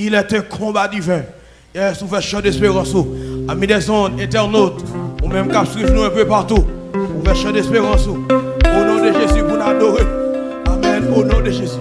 Il est un combat divin. Yes, est faisons chant d'espérance. Amis des ondes, internautes, ou même cap nous un peu partout. Nous faisons chant d'espérance. Au nom de Jésus, vous nous. Amen. Au nom de Jésus.